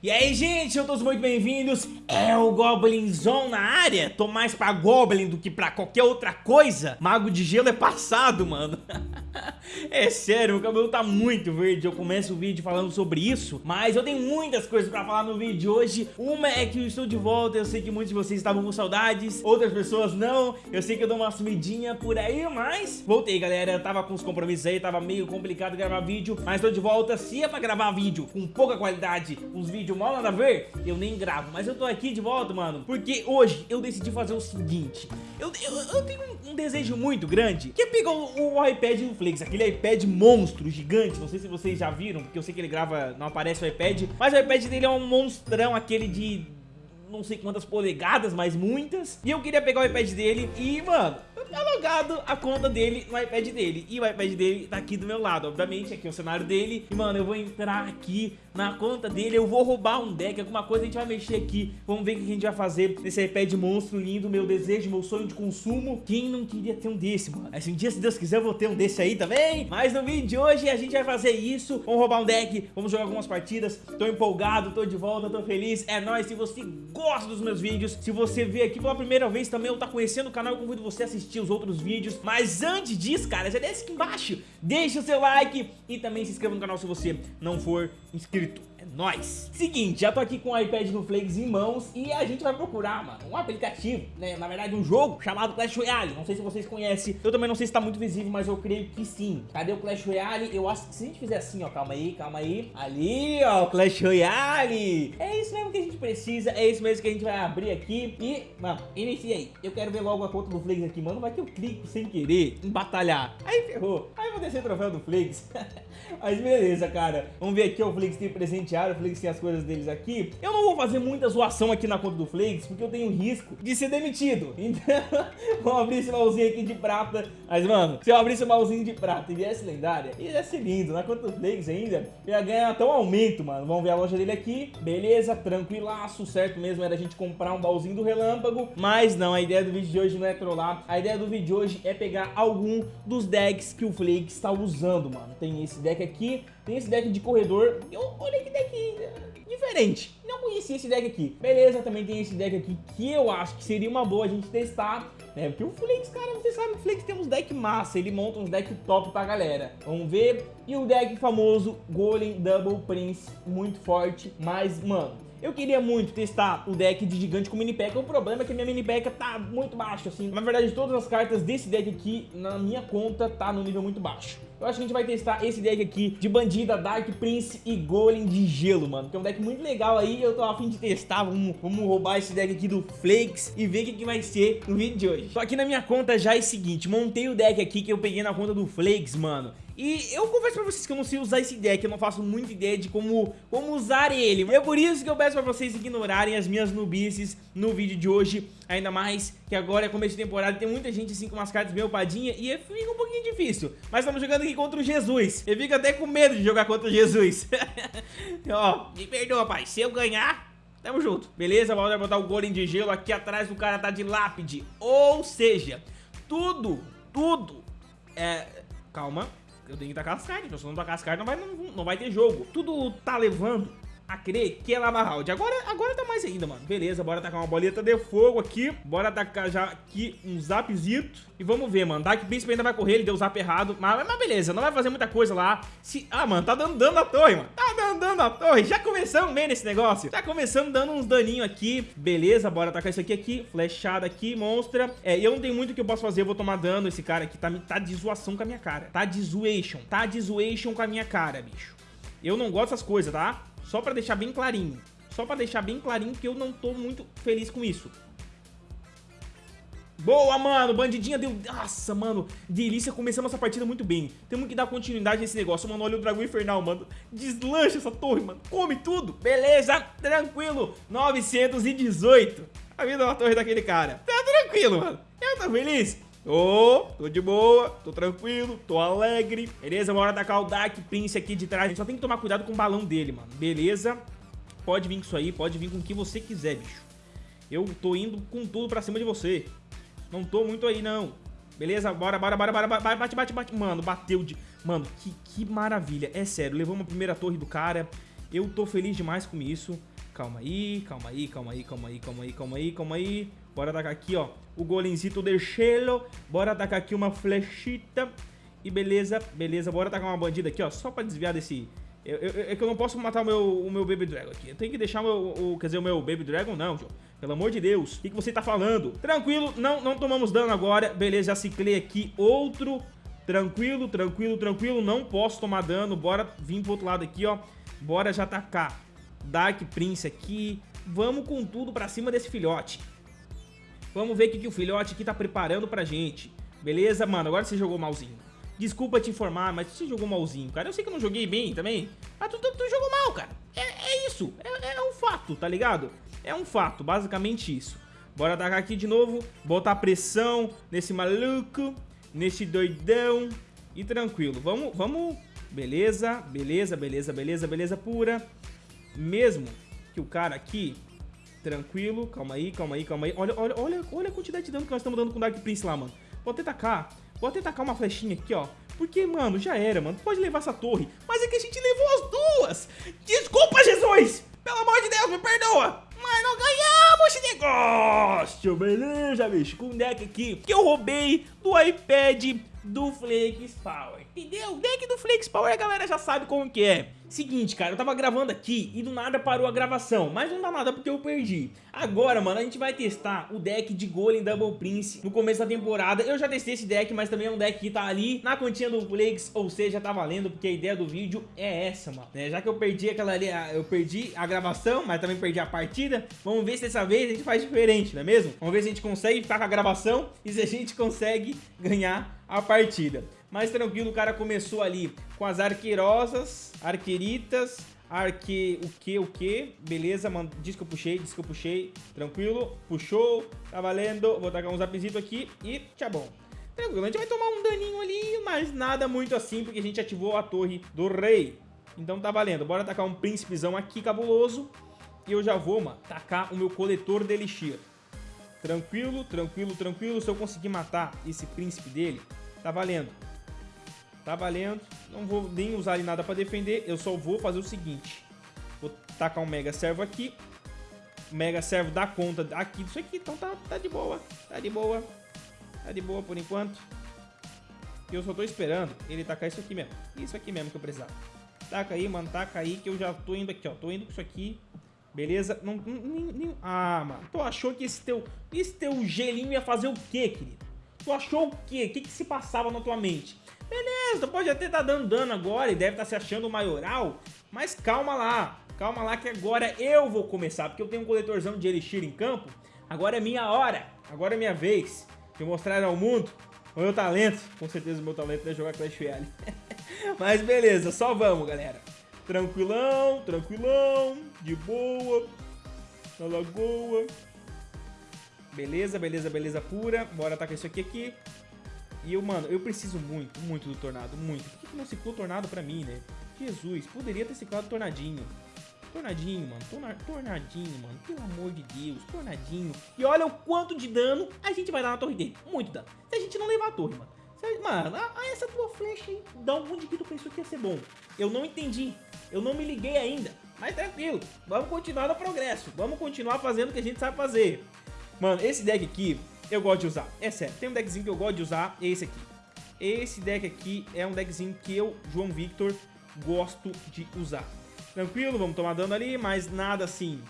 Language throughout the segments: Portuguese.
E aí, gente, sejam todos muito bem-vindos. É o Goblinzão na área. Tô mais pra Goblin do que pra qualquer outra coisa. Mago de gelo é passado, mano. é sério, meu cabelo tá muito verde. Eu começo o vídeo falando sobre isso, mas eu tenho muitas coisas pra falar no vídeo de hoje. Uma é que eu estou de volta. Eu sei que muitos de vocês estavam com saudades, outras pessoas não. Eu sei que eu dou uma sumidinha por aí, mas voltei, galera. Eu tava com os compromissos aí, tava meio complicado gravar vídeo, mas tô de volta. Se é pra gravar vídeo com pouca qualidade, uns vídeos vídeo mal nada a ver, eu nem gravo. Mas eu tô aqui de volta, mano, porque hoje eu decidi fazer o seguinte. Eu, eu, eu tenho um, desejo muito grande, que é pegar o, o iPad do Flex, aquele iPad monstro, gigante. Não sei se vocês já viram, porque eu sei que ele grava, não aparece o iPad. Mas o iPad dele é um monstrão, aquele de não sei quantas polegadas, mas muitas. E eu queria pegar o iPad dele e, mano, tá logado a conta dele no iPad dele. E o iPad dele tá aqui do meu lado, obviamente, aqui é o cenário dele. E, mano, eu vou entrar aqui na conta dele, eu vou roubar um deck, alguma coisa a gente vai mexer aqui. Vamos ver o que a gente vai fazer nesse iPad monstro lindo, meu desejo, meu sonho de consumo. Quem não queria ter um desse, mano? Assim, um dia, se Deus quiser, eu vou ter um desse aí também. Mas no vídeo de hoje a gente vai fazer isso. Vamos roubar um deck, vamos jogar algumas partidas. Tô empolgado, tô de volta, tô feliz. É nóis, se você gosta dos meus vídeos, se você vê aqui pela primeira vez também ou tá conhecendo o canal, eu convido você a assistir os outros vídeos. Mas antes disso, cara, já desce aqui embaixo, deixa o seu like e também se inscreva no canal se você não for inscrito. É nóis! Seguinte, já tô aqui com o iPad do Flakes em mãos e a gente vai procurar, mano, um aplicativo, né, na verdade um jogo chamado Clash Royale. Não sei se vocês conhecem, eu também não sei se tá muito visível, mas eu creio que sim. Cadê o Clash Royale? Eu acho que se a gente fizer assim, ó, calma aí, calma aí. Ali, ó, Clash Royale! É isso mesmo que a gente precisa, é isso mesmo que a gente vai abrir aqui e, mano, inicia aí. Eu quero ver logo a conta do Flakes aqui, mano, vai que eu clico sem querer em batalhar. Aí ferrou, aí vou descer o troféu do Flakes. mas beleza, cara. Vamos ver aqui, o Flakes tem presente presentearam, o Flakes tem as coisas deles aqui. Eu não vou fazer muita zoação aqui na conta do Flakes, porque eu tenho risco de ser demitido. Então, vamos abrir esse baúzinho aqui de prata. Mas, mano, se eu abrir esse baúzinho de prata e viesse lendária, ia ser lindo. Na conta do Flakes ainda, eu ia ganhar até um aumento, mano. Vamos ver a loja dele aqui. Beleza, tranquilaço. Certo mesmo era a gente comprar um baúzinho do relâmpago. Mas não, a ideia do vídeo de hoje não é trollar. A ideia do vídeo de hoje é pegar algum dos decks que o Flakes está usando, mano. Tem esse deck aqui, tem esse deck de corredor. Eu olhei que deck diferente. Não conhecia esse deck aqui. Beleza, também tem esse deck aqui que eu acho que seria uma boa a gente testar. Né? Porque o Flakes, cara, você sabe, o Flakes tem uns deck massa. Ele monta uns deck top pra galera. Vamos ver. E o deck famoso Golem Double Prince. Muito forte. Mas, mano... Eu queria muito testar o deck de gigante com mini pack. O problema é que minha mini pack tá muito baixo, assim. Na verdade, todas as cartas desse deck aqui, na minha conta, tá no nível muito baixo. Eu acho que a gente vai testar esse deck aqui de Bandida, Dark Prince e Golem de Gelo, mano. Que é um deck muito legal aí, eu tô afim de testar. Vamos, vamos roubar esse deck aqui do Flakes e ver o que, que vai ser no vídeo de hoje. Só que na minha conta já é o seguinte, montei o deck aqui que eu peguei na conta do Flakes, mano. E eu confesso pra vocês que eu não sei usar esse deck, eu não faço muita ideia de como, como usar ele. E é por isso que eu peço pra vocês ignorarem as minhas nubices no vídeo de hoje. Ainda mais que agora é começo de temporada tem muita gente assim com umas cartas bem upadinha e fica um pouquinho difícil. Mas estamos jogando aqui contra o Jesus. Eu fico até com medo de jogar contra o Jesus. Ó, me perdoa, pai. Se eu ganhar, tamo junto. Beleza, vamos botar o golem de gelo aqui atrás do cara tá de lápide. Ou seja, tudo, tudo é... Calma, eu tenho que tacar as cartas, se eu não tacar as cartas não vai, não, não vai ter jogo. Tudo tá levando a crer que é Lava Round. Agora, agora tá mais ainda, mano. Beleza, bora tacar uma boleta de fogo aqui. Bora tacar já aqui um zapzito. E vamos ver, mano. Dark Príncipe ainda vai correr, ele deu o zap errado. Mas, mas beleza, não vai fazer muita coisa lá. Se... Ah, mano, tá dando dano na torre, mano. Tá dando dano na torre. Já começamos bem nesse negócio. Tá começando dando uns daninhos aqui. Beleza, bora tacar isso aqui aqui. Flechada aqui, monstra. É, eu não tenho muito o que eu posso fazer. Eu vou tomar dano. Esse cara aqui tá, tá de zoação com a minha cara. Tá de zoation. Tá de zoation com a minha cara, bicho. Eu não gosto dessas coisas, tá? Só pra deixar bem clarinho. Só pra deixar bem clarinho que eu não tô muito feliz com isso. Boa, mano, bandidinha deu... Nossa, mano, delícia, começamos essa partida muito bem. Temos que dar continuidade nesse negócio, mano, olha o dragão infernal, mano. Deslancha essa torre, mano, come tudo! Beleza, tranquilo, 918 A vida da torre daquele cara. Tá tranquilo, mano, eu tô feliz Tô, tô de boa, tô tranquilo, tô alegre. Beleza, bora atacar o Dark Prince aqui de trás. A gente só tem que tomar cuidado com o balão dele, mano. Beleza? Pode vir com isso aí, pode vir com o que você quiser, bicho. Eu tô indo com tudo pra cima de você. Não tô muito aí, não. Beleza? Bora, bora, bora, bora. Bate, bate, bate. Mano, bateu de... Mano, que, que maravilha. É sério, levamos a primeira torre do cara. Eu tô feliz demais com isso. Calma aí, calma aí, calma aí, calma aí, calma aí, calma aí, calma aí. Bora atacar aqui, ó, o golemzito de gelo. Bora atacar aqui uma flechita. E beleza, beleza. Bora atacar uma bandida aqui, ó, só pra desviar desse... É que eu não posso matar o meu, o meu Baby Dragon aqui. Eu tenho que deixar o meu, o, quer dizer, o meu Baby Dragon não, João. Pelo amor de Deus, o que, que você tá falando? Tranquilo, não, não tomamos dano agora. Beleza, já ciclei aqui outro. Tranquilo, tranquilo, tranquilo. Não posso tomar dano. Bora vir pro outro lado aqui, ó. Bora já atacar. Dark Prince aqui. Vamos com tudo pra cima desse filhote. Vamos ver o que, que o filhote aqui tá preparando pra gente. Beleza, mano? Agora você jogou malzinho. Desculpa te informar, mas você jogou malzinho, cara. Eu sei que eu não joguei bem também, mas tu, tu, tu jogou mal, cara. É, é isso. É, é um fato, tá ligado? É um fato, basicamente isso. Bora atacar aqui de novo, botar pressão nesse maluco, nesse doidão e tranquilo. Vamos, vamos... Beleza, beleza, beleza, beleza, beleza pura. Mesmo que o cara aqui... Tranquilo, calma aí, calma aí, calma aí. Olha, olha, olha, olha a quantidade de dano que nós estamos dando com o Dark Prince lá, mano. Vou até tacar, vou até tacar uma flechinha aqui, ó. Porque, mano, já era, mano. Pode levar essa torre. Mas é que a gente levou as duas. Desculpa, Jesus. Pelo amor de Deus, me perdoa. Mas não ganhamos esse negócio, beleza, bicho? Com um deck aqui que eu roubei do iPad do Flakes Power. Entendeu? O deck do Flakes Power a galera já sabe como que é. Seguinte, cara, eu tava gravando aqui e do nada parou a gravação, mas não dá nada porque eu perdi. Agora, mano, a gente vai testar o deck de Golem Double Prince no começo da temporada. Eu já testei esse deck, mas também é um deck que tá ali na continha do Flakes, ou seja, tá valendo, porque a ideia do vídeo é essa, mano. É, já que eu perdi aquela ali, eu perdi a gravação, mas também perdi a partida, vamos ver se dessa vez a gente faz diferente, não é mesmo? Vamos ver se a gente consegue ficar com a gravação e se a gente consegue ganhar a partida. Mas tranquilo, o cara começou ali com as arqueirosas, arqueiritas, arque... o que, o que? Beleza, mano, diz que eu puxei, diz que eu puxei, tranquilo, puxou, tá valendo, vou tacar um zapzito aqui e tchau bom. Tranquilo, a gente vai tomar um daninho ali, mas nada muito assim, porque a gente ativou a torre do rei. Então tá valendo, bora tacar um príncipezão aqui cabuloso e eu já vou, mano, tacar o meu coletor de elixir. Tranquilo, tranquilo, tranquilo, se eu conseguir matar esse príncipe dele, tá valendo. Tá valendo. Não vou nem usar nada pra defender. Eu só vou fazer o seguinte. Vou tacar um Mega Servo aqui. O Mega Servo dá conta aqui disso aqui. Então tá, tá de boa. Tá de boa. Tá de boa por enquanto. Eu só tô esperando ele tacar isso aqui mesmo. Isso aqui mesmo que eu precisava. Taca aí, mano. Taca aí que eu já tô indo aqui, ó. Tô indo com isso aqui. Beleza? Não, nem... Ah, mano. Tu achou que esse teu, esse teu gelinho ia fazer o quê, querido? Tu achou o quê? O que que se passava na tua mente? Beleza, tu pode até estar tá dando dano agora e deve estar tá se achando maioral, mas calma lá, calma lá que agora eu vou começar, porque eu tenho um coletorzão de Elixir em campo, agora é minha hora, agora é minha vez de mostrar ao mundo o meu talento, com certeza o meu talento é jogar Clash Royale. mas beleza, só vamos galera, tranquilão, tranquilão, de boa, na lagoa, beleza, beleza, beleza pura, bora atacar isso aqui aqui. E eu, mano, eu preciso muito, muito do Tornado, muito. Por que, que não ciclou Tornado pra mim, né? Jesus, poderia ter ciclado Tornadinho. Tornadinho, mano. Torna, tornadinho, mano. Pelo amor de Deus. Tornadinho. E olha o quanto de dano a gente vai dar na torre dele. Muito dano. Se a gente não levar a torre, mano. Mano, a, a essa tua flecha aí, da onde que tu pensou que ia ser bom? Eu não entendi. Eu não me liguei ainda. Mas tranquilo. Vamos continuar no progresso. Vamos continuar fazendo o que a gente sabe fazer. Mano, esse deck aqui, eu gosto de usar. É sério, tem um deckzinho que eu gosto de usar, é esse aqui. Esse deck aqui é um deckzinho que eu, João Victor, gosto de usar. Tranquilo, vamos tomar dano ali, mas nada assim.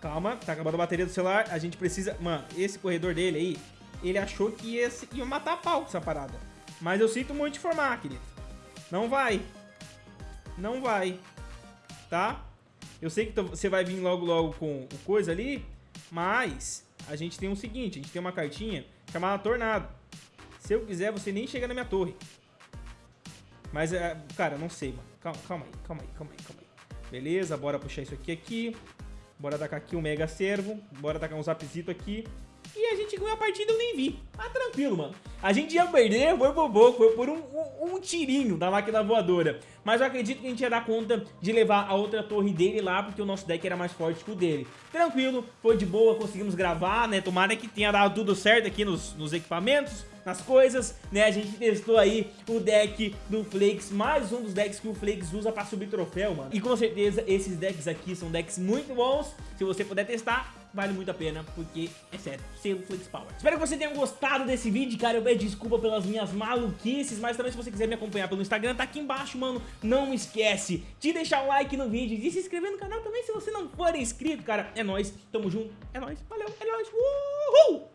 Calma, tá acabando a bateria do celular, a gente precisa... Mano, esse corredor dele aí, ele achou que ia, ia matar a pau com essa parada. Mas eu sinto muito informar, querido. Não vai. Não vai. Tá? Eu sei que você vai vir logo logo com o coisa ali, mas a gente tem o seguinte, a gente tem uma cartinha chamada Tornado. Se eu quiser, você nem chega na minha torre. Mas, é, cara, não sei, mano. Calma, calma aí, calma aí, calma aí, calma aí. Beleza, bora puxar isso aqui aqui. Bora tacar aqui um Mega Servo. Bora tacar um Zapzito aqui. E a gente ganhou a partida eu nem vi. Mas tranquilo, mano. A gente ia perder, foi pouco, foi por um, um, um, tirinho da máquina voadora. Mas eu acredito que a gente ia dar conta de levar a outra torre dele lá, porque o nosso deck era mais forte que o dele. Tranquilo, foi de boa, conseguimos gravar, né? Tomara que tenha dado tudo certo aqui nos, nos equipamentos nas coisas, né? A gente testou aí o deck do Flakes, mais um dos decks que o Flakes usa pra subir troféu, mano. E com certeza esses decks aqui são decks muito bons. Se você puder testar, vale muito a pena, porque, é sério, selo Flakes Power. Espero que você tenha gostado desse vídeo, cara. Eu peço desculpa pelas minhas maluquices, mas também se você quiser me acompanhar pelo Instagram, tá aqui embaixo, mano. Não esquece de deixar o like no vídeo, de se inscrever no canal também se você não for inscrito, cara. É nóis, tamo junto, é nóis, valeu, é nóis, uhul!